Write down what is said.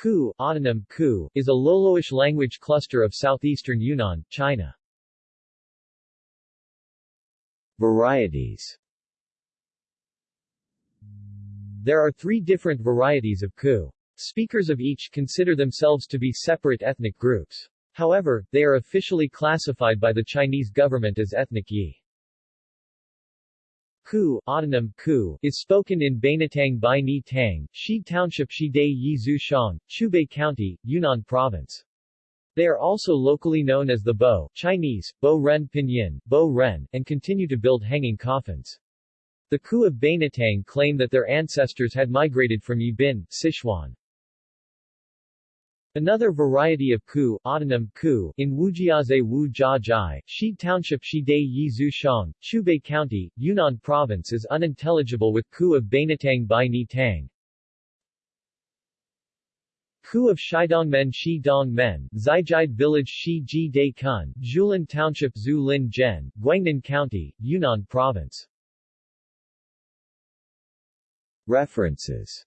Ku, autonym Ku, is a Loloish language cluster of southeastern Yunnan, China. Varieties There are three different varieties of Ku. Speakers of each consider themselves to be separate ethnic groups. However, they are officially classified by the Chinese government as ethnic Yi. Ku, autonym Ku, is spoken in Bainatang Bai Ni Tang, Shi Township Shi Dai Yi Zhushang, Qiubei County, Yunnan Province. They are also locally known as the Bo, Chinese, Bo Ren Pinyin, Bo Ren, and continue to build hanging coffins. The Ku of Bainatang claim that their ancestors had migrated from Yibin, Sichuan. Another variety of ku, autonym ku, in Wujiaze Wu Jia Jai, Shi Township Shi Dai Yi Zhu Shang, Qiubei County, Yunnan Province is unintelligible with ku of Bainatang Bai Ni Tang. Ku of Shidongmen Shi Dong Men, Zijide Village Shi Ji Dai Kun, Zhulin Township Zhu Lin Guangnan County, Yunnan Province. References